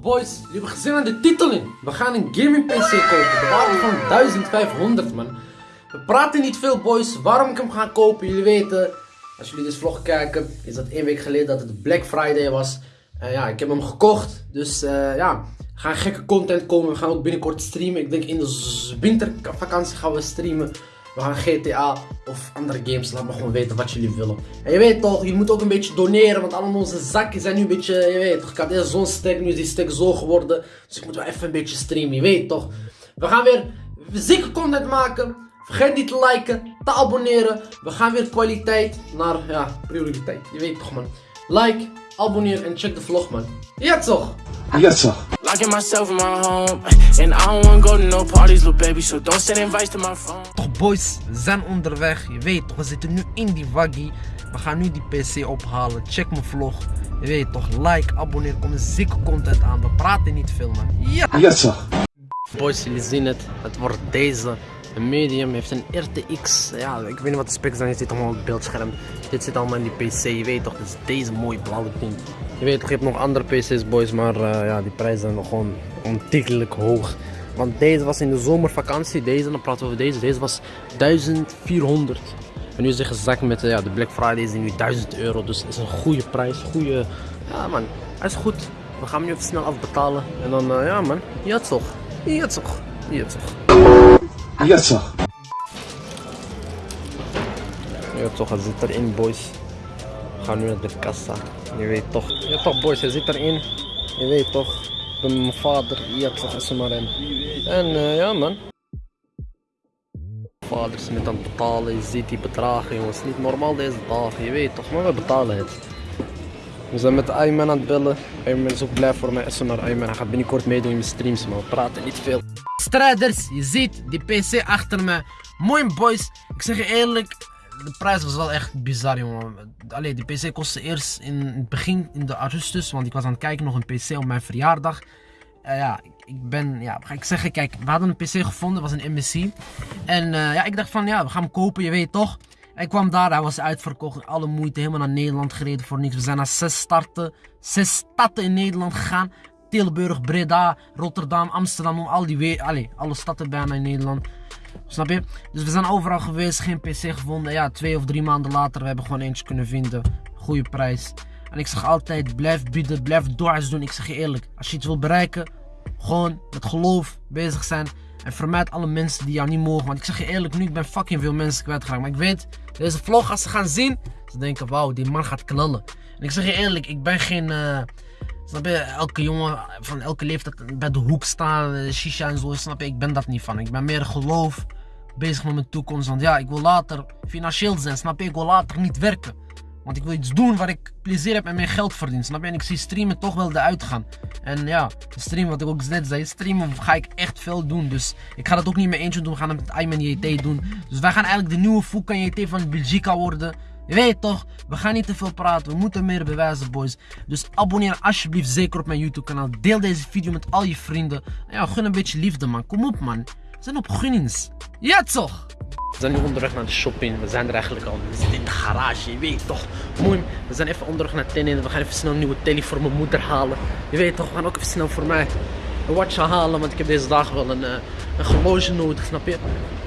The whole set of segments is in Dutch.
Boys, jullie hebben gezien aan de titel in. We gaan een gaming PC kopen. De waarde van 1500 man. We praten niet veel boys. Waarom ik hem ga kopen? Jullie weten, als jullie deze vlog kijken, is dat één week geleden dat het Black Friday was. En ja, ik heb hem gekocht. Dus eh, ja, er gaan gekke content komen. We gaan ook binnenkort streamen. Ik denk in de wintervakantie gaan we streamen. We gaan GTA of andere games. Laat me gewoon weten wat jullie willen. En je weet toch, je moet ook een beetje doneren. Want allemaal onze zakken zijn nu een beetje, je weet toch. Ik had eerst zo'n stek, nu is die stek zo geworden. Dus ik moet wel even een beetje streamen, je weet toch. We gaan weer zieke content maken. Vergeet niet te liken, te abonneren. We gaan weer kwaliteit naar, ja, prioriteit. Je weet toch man. Like, abonneer en check de vlog man. Ja toch? Yes, sir. Locking myself in my home, and I don't wanna go to no parties, little baby. So don't send invites to my phone. Boys, we zijn onderweg. Je weet toch, we zitten nu in die waggie. We gaan nu die PC ophalen. Check mijn vlog. Je weet toch, like, abonneer, kom zieke content aan. We praten niet veel man. Ja! Yes, sir. Boys, jullie zien het. Het wordt deze. Een medium heeft een RTX. Ja, ik weet niet wat de specs zijn. Je ziet allemaal op het beeldscherm. Dit zit allemaal in die PC. Je weet toch, dus deze mooie blauwe ding. Je weet toch, je hebt nog andere PC's, boys. Maar eh, ja, die prijzen zijn nog gewoon ontiegelijk hoog. Want deze was in de zomervakantie. Deze, dan praten we over deze. Deze was 1400. En nu is hij gezakt met eh, ja, de Black Friday is nu 1000 euro. Dus het is een goede prijs. Goede. Ja, man. Hij is goed. We gaan hem nu even snel afbetalen. En dan, eh, ja, man. Ja, toch. Ja, toch. Ja, toch. Yes, sir. Ja, toch. Hij zit erin, boys. We gaan nu naar de kassa. Je weet toch. Ja, toch, boys. Hij zit erin. Je weet toch. Mijn vader. Ja, toch. Is er maar. En, ja, man. Vader is met aan het betalen. Je ziet die bedragen, jongens. Niet normaal deze dagen. Je weet toch. Maar we betalen het. We zijn met Ayman aan het bellen. Ayman is ook blij voor mij. Is er maar Ayman. Hij gaat binnenkort meedoen in mijn streams, maar we praten niet veel. Strijders, je ziet die PC achter me. Mooi boys. Ik zeg je eerlijk, de prijs was wel echt bizar, jongen. Allee, die PC kostte eerst in het begin, in de augustus, want ik was aan het kijken nog een PC op mijn verjaardag. Eh, ja, ik- ben, ja, ga ik zeggen, kijk, we hadden een PC gevonden, was een MSC. En eh, ja, ik dacht van, ja, we gaan hem kopen, je weet toch. Hij kwam daar, hij was uitverkocht, alle moeite, helemaal naar Nederland gereden voor niks. We zijn naar zes starten, zes steden in Nederland gegaan. Tilburg, Breda, Rotterdam, Amsterdam, al die allee, alle steden bijna in Nederland. Snap je? Dus we zijn overal geweest, geen PC gevonden. Ja, twee of drie maanden later, we hebben gewoon eentje kunnen vinden. Goede prijs. En ik zeg altijd, blijf bieden, blijf doors doen. Ik zeg je eerlijk, als je iets wil bereiken, gewoon met geloof bezig zijn. En vermijd alle mensen die jou niet mogen. Want ik zeg je eerlijk, nu ik ben fucking veel mensen kwijtgeraakt. Maar ik weet, deze vlog, als ze gaan zien, ze denken, wauw, die man gaat knallen. En ik zeg je eerlijk, ik ben geen... eh, Snap je, elke jongen van elke leeftijd bij de hoek staan, eh, shisha en zo, snap je, ik ben dat niet van. Ik ben meer geloof, bezig met mijn toekomst. Want ja, ik wil later financieel zijn, snap je, ik wil later niet werken. Want ik wil iets doen waar ik plezier heb en meer geld verdien, snap je. En ik zie streamen toch wel eruit gaan. En ja, streamen, wat ik ook net zei, streamen ga ik echt veel doen. Dus ik ga dat ook niet met eentje doen, we gaan het met Ayman JT doen. Dus wij gaan eigenlijk de nieuwe Foucan JT van Belgica worden. Je weet toch, we gaan niet te veel praten, we moeten meer bewijzen boys. Dus abonneer alsjeblieft zeker op mijn YouTube kanaal. Deel deze video met al je vrienden. En ja, gun een beetje liefde man, kom op man. Zijn op gunnings. Ja toch? We zijn nu onderweg naar de shopping. We zijn er eigenlijk al. We zitten in de garage, je weet toch. Mooi. We zijn even onderweg naar Tenin. We gaan even snel een nieuwe telly voor mijn moeder halen. Je weet toch, we gaan ook even snel voor mij een watch halen. Want ik heb deze dagen wel een, eh, een horloge nodig, snap je?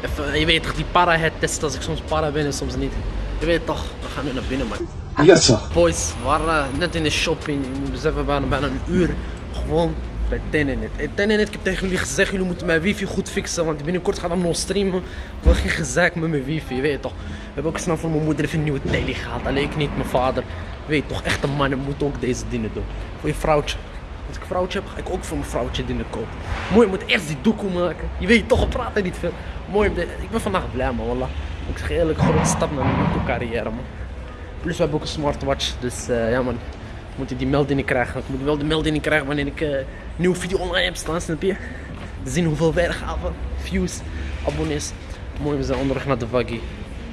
Even, je weet toch, die para het testen als ik soms para ben en soms niet. Je weet toch, we gaan nu naar binnen man. Yes, sir. Boys, we waren eh, net in de shopping. We waren bijna een uur gewoon bij Tenenet. Hey, Tenenet, ik heb tegen jullie gezegd, jullie moeten mijn wifi goed fixen. Want binnenkort gaat nog streamen. Ik wil geen gezeik met mijn wifi, je weet toch. We hebben ook snel voor mijn moeder even een nieuwe tele gehaald. Alleen ik niet, mijn vader. Je weet toch, echte mannen moeten ook deze dingen doen. Voor je vrouwtje. Als ik een vrouwtje heb, ga ik ook voor mijn vrouwtje dingen kopen. Mooi, ik moet eerst die doekoe maken. Je weet toch, we praten niet veel. Mooi, ik ben vandaag blij man. Ik zeg je eerlijk, grote stap naar mijn carrière man. Plus we hebben ook een smartwatch, dus eh, ja man. Moet ik die meldingen krijgen. Ik moet wel de meldingen krijgen wanneer ik eh, een nieuwe video online heb staan, snap je? Zien hoeveel weergaven, views, abonnees. Mooi, we zijn onderweg naar de Waggy.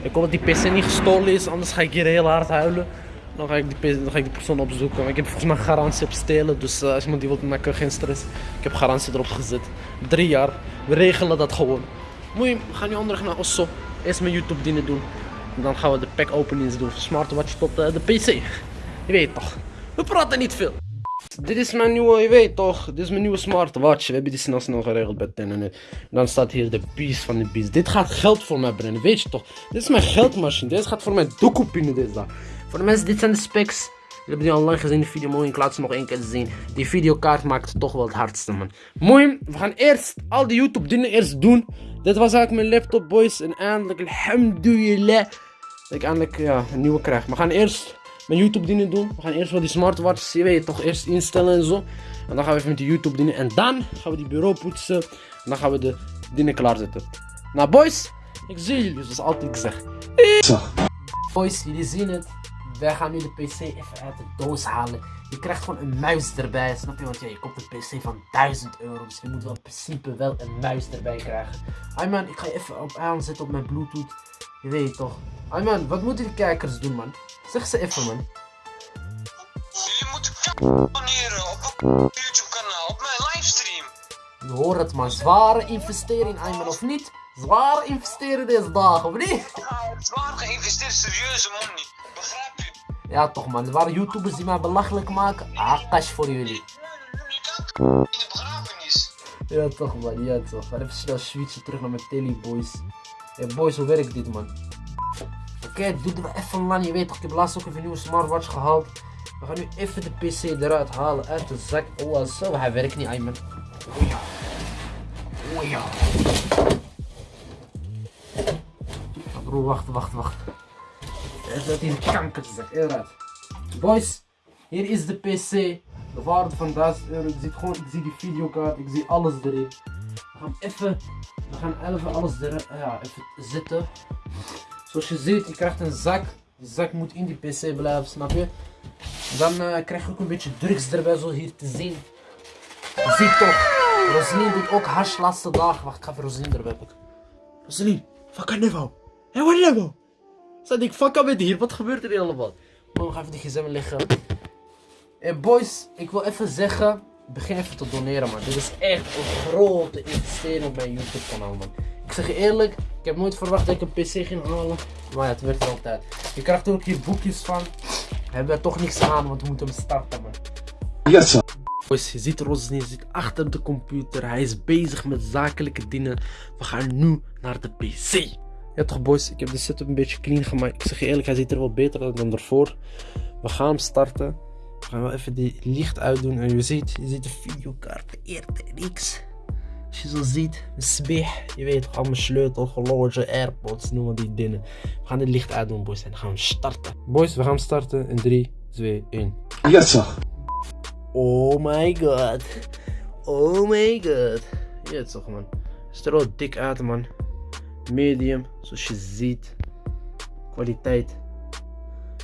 Ik hoop dat die PC niet gestolen is, anders ga ik hier heel hard huilen. Dan ga ik die, dan ga ik die persoon opzoeken. Ik heb volgens mij garantie op stelen, dus eh, als iemand die wilt maken, geen stress. Ik heb garantie erop gezet. Drie jaar, we regelen dat gewoon. Mooi, we gaan nu onderweg naar Osso. Eerst mijn YouTube dingen doen. En dan gaan we de pack openings doen smartwatch tot eh, de PC. Je weet toch. We praten niet veel. dit is mijn nieuwe, je weet toch, dit is mijn nieuwe smartwatch. We hebben die snel snel geregeld bij internet. Dan staat hier de beast van de beast. Dit gaat geld voor mij brengen, weet je toch? Dit is mijn geldmachine, dit gaat voor mij doekoepinen dit daar. Voor de mensen, dit zijn de specs. Jullie hebben die al lang gezien, de video. Mooi, ik laat ze nog één keer zien. Die videokaart maakt toch wel het hardste, man. Mooi, we gaan eerst al die YouTube dingen eerst doen. Dit was eigenlijk mijn laptop, boys. En eindelijk, alhamdulillah, dat ik eindelijk ja, een nieuwe krijg. We gaan eerst mijn YouTube dingen doen. We gaan eerst wel die smartwatch, je weet toch, eerst instellen en zo. En dan gaan we even met die YouTube dingen. En dan gaan we die bureau poetsen. En dan gaan we de dingen klaarzetten. Nou, boys, ik zie jullie, zoals altijd gezegd. Boys, jullie zien het. Wij gaan nu de PC even uit de doos halen. Je krijgt gewoon een muis erbij, snap je? Want ja, je koopt een PC van 1000 euro. Dus je moet wel in principe wel een muis erbij krijgen. Ayman, ik ga je even op aanzetten op mijn Bluetooth. Je weet toch. Ayman, wat moeten die kijkers doen, man? Zeg ze even, man. Jullie moeten abonneren op mijn YouTube kanaal, op mijn livestream. Je hoort het, man. Zware investering, Ayman, of niet? Zware investeren deze dagen, of niet? Ja, zwaar geïnvesteerd, serieuze money. Begrijp je? Ja, toch, man. Er waren YouTubers die mij belachelijk maken. Ah, cash voor jullie. In de begrafenis. Ja toch man, ja toch. Gaan even snel switchen terug naar mijn tele boys. Hey boys, hoe werkt dit man? Oké, het duurde wel even lang, je weet. Ik heb laatst ook even een nieuwe smartwatch gehaald. We gaan nu even de PC eruit halen uit de zak. Oh zo, hij werkt niet, Ayman. Oh ja. Oh ja. Bro, wacht, wacht, wacht. Even uit die kankerzak, eruit. Boys, hier is de PC. De waarde van 1000 euro. Ik zie, gewoon, ik zie die videokaart, ik zie alles erin. We gaan even, we gaan even alles erin, ja, even zitten. Zoals je ziet, je krijgt een zak. Die zak moet in die PC blijven, snap je? Dan eh, krijg je ook een beetje drugs erbij, zoals hier te zien. Je ziet toch, Rosalien doet ook hash laatste dag. Wacht, ik ga even Rosalien erbij pakken. Rosalien, fuck aan niveau. Hé, wat niveau? Zat ik fuck met hier, wat gebeurt er hier allemaal? Oh, ga even die gsm liggen. En boys, ik wil even zeggen, begin even te doneren man. Dit is echt een grote investering op mijn YouTube kanaal man. Ik zeg je eerlijk, ik heb nooit verwacht dat ik een PC ging halen. Maar ja, het werkt er altijd. Je krijgt er ook hier boekjes van. We hebben er toch niks aan, want we moeten hem starten man. Yes, sir. Boys, je ziet Rosny, je zit achter de computer. Hij is bezig met zakelijke dingen. We gaan nu naar de PC. Ja toch boys, ik heb de setup een beetje clean gemaakt. Ik zeg je eerlijk, hij ziet er wel beter uit dan ervoor. We gaan hem starten. We gaan wel even die licht uitdoen. En je ziet, je ziet de videokaart, de RTX. Als je zo ziet, sbig. Je weet toch, al mijn sleutel, horloge, airpods, noem maar die dingen. We gaan dit licht uitdoen boys en gaan we starten. Boys, we gaan starten in 3, 2, 1. Yes, sir. Oh my god. Oh my god. Ja, toch man. Ziet er wel dik uit man. Medium, zoals je ziet. Kwaliteit.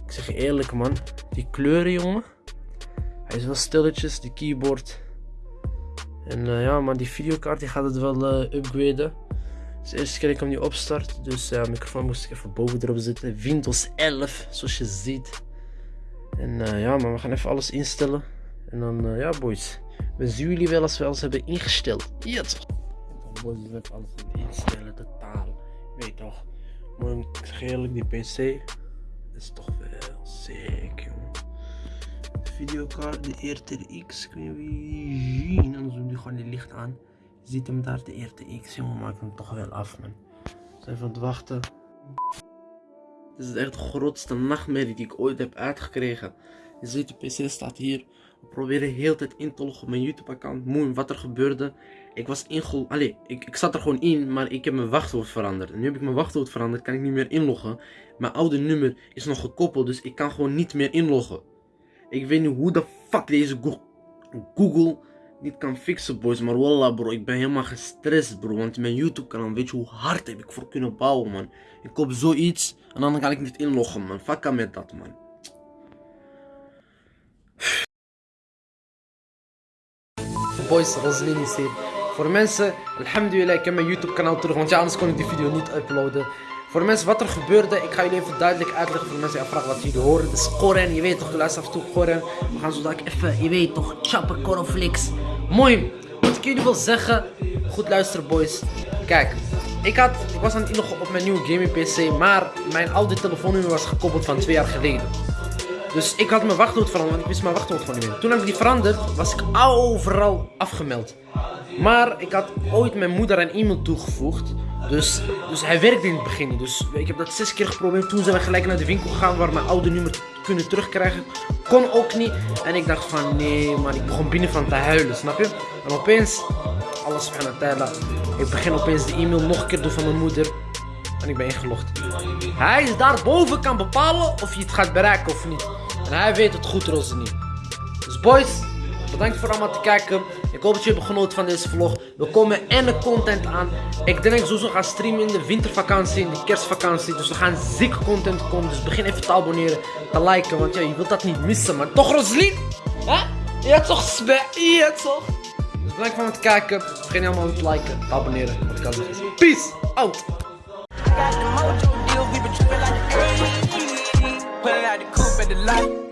Ik zeg je eerlijk man. Die kleuren jongen. Hij is wel stilletjes, die keyboard. En eh, ja man, die videokaart die gaat het wel eh, upgraden. Het is de eerste keer ik hem nu opstart. Dus ja, microfoon moest ik even boven erop zetten. Windows 11, zoals je ziet. En eh, ja, maar we gaan even alles instellen. En dan, ja, boys. We zien jullie wel als we alles hebben ingesteld. Toch? Boys, we hebben alles instellen, de taal. Je weet toch? Maar ik zeg eerlijk, die PC is toch wel. De videokaart, de RTX, kun je wie zien. Anders doen die gewoon die licht aan. Je ziet hem daar, de RTX, jongen, maakt hem toch wel af, man. We zijn aan het wachten. Dit is echt de grootste nachtmerrie die ik ooit heb uitgekregen. Je ziet, de PC staat hier. We proberen heel tijd in te loggen op mijn YouTube-account. Mooi, wat er gebeurde. Ik was ingelogd. Allee, ik, ik zat er gewoon in, maar ik heb mijn wachtwoord veranderd. Nu heb ik mijn wachtwoord veranderd, kan ik niet meer inloggen. Mijn oude nummer is nog gekoppeld, dus ik kan gewoon niet meer inloggen. Ik weet niet hoe de fuck deze Go- Google niet kan fixen, boys. Maar wallah, bro, ik ben helemaal gestrest, bro. Want mijn YouTube-kanaal, weet je hoe hard heb ik voor kunnen bouwen, man. Ik koop zoiets en dan kan ik niet inloggen, man. Aan met dat, man. Boys, Roslin is hier. Voor mensen, alhamdulillah, ik heb mijn YouTube kanaal terug, want ja, anders kon ik die video niet uploaden. Voor mensen, wat er gebeurde, ik ga jullie even duidelijk uitleggen voor mensen die afvragen wat jullie horen. Is Koren, je weet toch, de luistert af en toe Koren. We gaan zo dadelijk even, je weet toch, chappen, cornflakes. Mooi, wat ik jullie wil zeggen, goed luisteren boys. Kijk, ik, had, ik was aan het inloggen op mijn nieuwe gaming PC, maar mijn oude telefoonnummer was gekoppeld van twee jaar geleden. Dus ik had mijn wachtwoord veranderd, want ik wist mijn wachtwoord gewoon niet meer. Toen heb ik die veranderd, was ik overal afgemeld. Maar ik had ooit mijn moeder een e-mail toegevoegd. Dus, dus hij werkte in het begin. Dus ik heb dat zes keer geprobeerd. Toen zijn we gelijk naar de winkel gegaan waar mijn oude nummer kunnen terugkrijgen. Kon ook niet. En ik dacht van nee man, ik begon binnen van te huilen, snap je? En opeens, alles van het tijden. Ik begin opeens de e-mail nog een keer doen van mijn moeder. En ik ben ingelogd. Hij is daarboven kan bepalen of je het gaat bereiken of niet. En hij weet het goed, Rosalie. Dus boys, bedankt voor allemaal te kijken. Ik hoop dat jullie hebben genoten van deze vlog. We komen en de content aan. Ik denk dat ik sowieso ga streamen in de wintervakantie, in de kerstvakantie. Dus we gaan ziek content komen. Dus begin even te abonneren, te liken. Want ja, je wilt dat niet missen. Maar toch, Rosalie? Hè? Ja toch? Ja toch? Dus bedankt voor het kijken. Vergeet niet allemaal te liken, te abonneren. Wat ik al zeg peace out. got the mojo deal, we been trippin' like the 80s. Pulling out the coupe at the light.